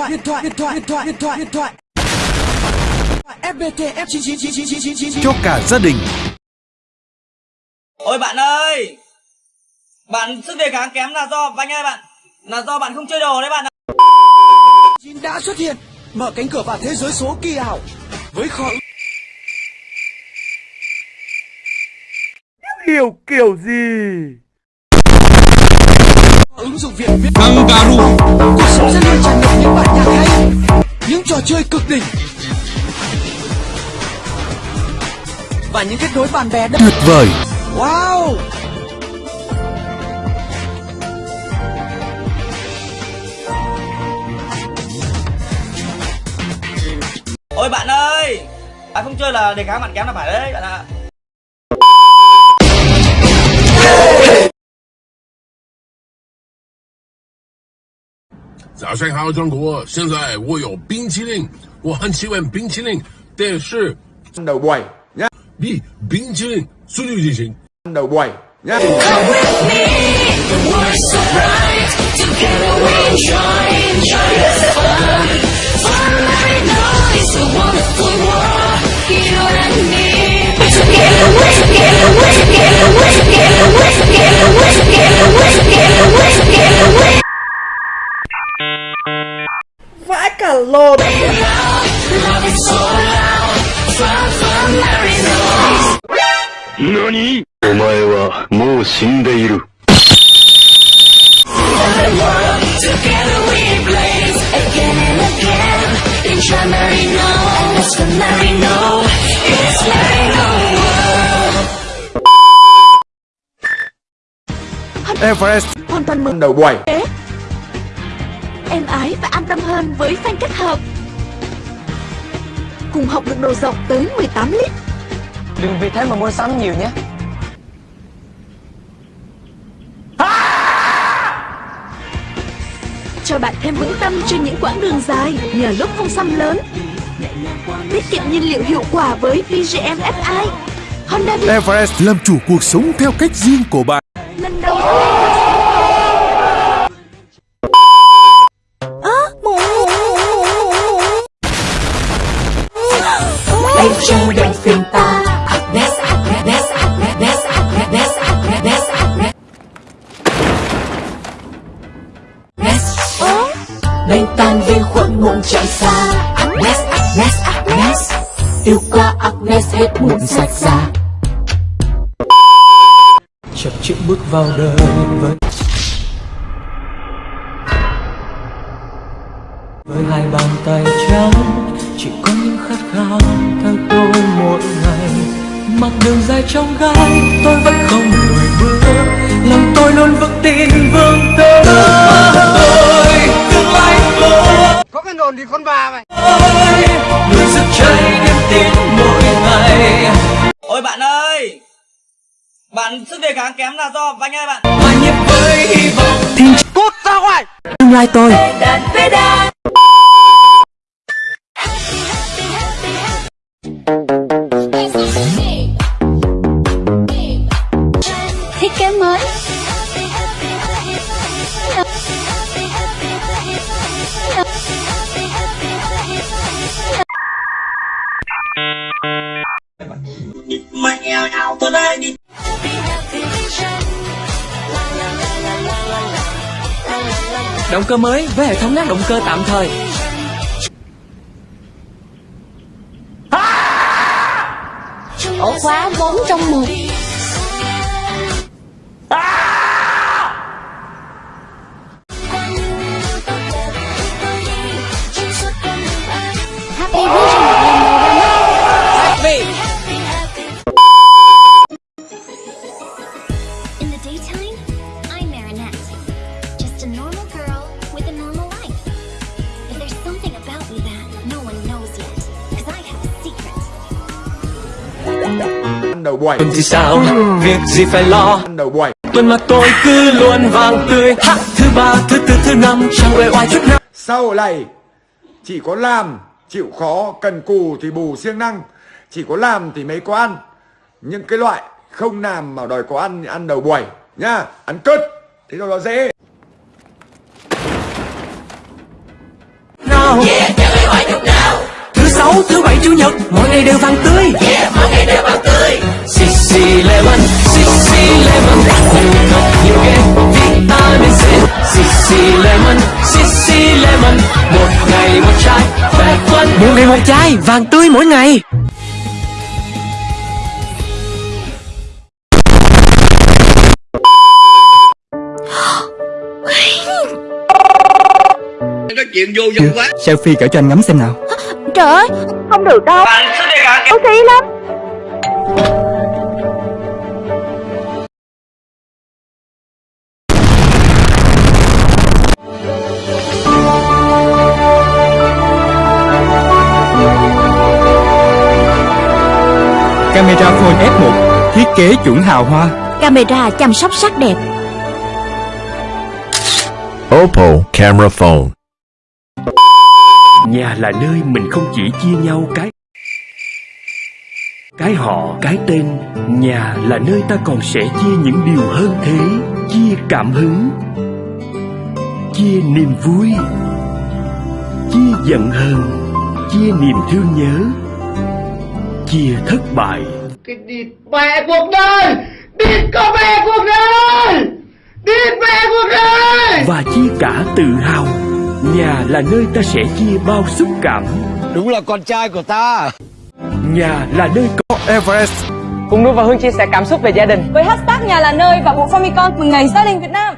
thoại điện thoại điện thoại điện thoại điện thoại. Điện thoại FPT F cho cả gia đình. Ôi bạn ơi! Bạn sức đề kháng kém là do Anh ơi bạn Là do bạn không chơi đồ đấy bạn ạ. Chín đã xuất hiện mở cánh cửa vào thế giới số kỳ ảo. Với kho Hiểu kiểu gì? Ứng dụng Việt viết cuộc sống sẽ luôn tràn ngập những bản nhạc hay những trò chơi cực đỉnh và những kết nối bạn bè đất Tuyệt vời. wow Ôi bạn ơi Bạn không chơi là đề kháng bạn kém là phải đấy bạn ạ à. 早上好，中国！现在我有冰淇淋，我很喜欢冰淇淋，但是 đầu buổi nhá 比冰淇淋速度进行。đầu buổi lồn. 何お前はもう死んでいる。Everest. toàn mừng đầu buổi em ái và an tâm hơn với phanh kết hợp. Cùng học được độ rộng tới 18 lít. Đừng vì thế mà mua sắm nhiều nhé. Cho bạn thêm vững tâm trên những quãng đường dài nhờ lúc không xăm lớn. Tiết kiệm nhiên liệu hiệu quả với PGM FI Honda Everest làm chủ cuộc sống theo cách riêng của bạn. lần đầu Ơ, mụ, mụ. Em chơi đèn phim ta Agnes, Agnes, Agnes, Agnes, Agnes, Agnes Agnes Đánh tan vi khuẩn muộn chạy xa. Agnes, Agnes, Agnes. Yêu qua Agnes hết muộn sạch xa. Chậm chững bước vào đời với Với hai bàn tay trắng Chỉ có những khát khao. Mặc đường dài trong gai Tôi vẫn không lùi bước. Lòng tôi luôn vững tin vươn tới tôi Tương lai tôi có cái nồn thì con bà mày. Luôn sức cháy niềm tin mỗi ngày. Ôi bạn ơi Bạn sức đề kháng kém là do Anh ơi bạn. Hòa nhịp với hy vọng. Cút ra ngoài. Tương lai tôi. Thiết Động cơ mới với hệ thống ngắt động cơ tạm thời. Ổ khóa 4 trong 1 đầu buổi. Tuần thì sao, việc gì phải lo? Đầu buổi. Tuần mà tôi cứ luôn vàng tươi. Ha, Thứ ba, thứ tư, thứ năm Chẳng uể oai chút nào. Sau này chỉ có làm chịu khó cần cù thì bù siêng năng. Chỉ có làm thì mới có ăn. Những cái loại không làm mà đòi có ăn thì ăn đầu buổi nhá ăn cất thế cho nó dễ. Nào. Nào. Thứ sáu, thứ bảy, chủ nhật Mỗi ngày đều vàng tươi. Mỗi ngày đều vàng tươi Sissy Lemon Sissy Lemon. Nhiều thật nhiều ghê Vitamin C. Sissy Lemon Sissy Lemon. Một ngày một chai Khỏe khoắn Một ngày một chai Vàng tươi mỗi ngày. Nói chuyện vô dụng quá. Selfie cỡ cho anh ngắm xem nào. Trời ơi Không được đâu. Bạn Xấu xí lắm Camera phone F1 Thiết kế chuẩn hào hoa Camera chăm sóc sắc đẹp Oppo camera phone. Nhà là nơi mình không chỉ chia nhau cái Cái họ, cái tên Nhà là nơi ta còn sẽ chia những điều hơn thế Chia cảm hứng Chia niềm vui Chia giận hờn Chia niềm thương nhớ Chia thất bại. Cái địt mẹ cuộc đời Địt có mẹ cuộc đời Địt mẹ cuộc đời. Và chia cả tự hào Nhà là nơi ta sẽ chia bao xúc cảm. Đúng là con trai của ta Nhà là nơi có Everest Cùng Nu và Hương chia sẻ cảm xúc về gia đình với hashtag nhà là nơi và bộ Famicom mừng ngày gia đình Việt Nam.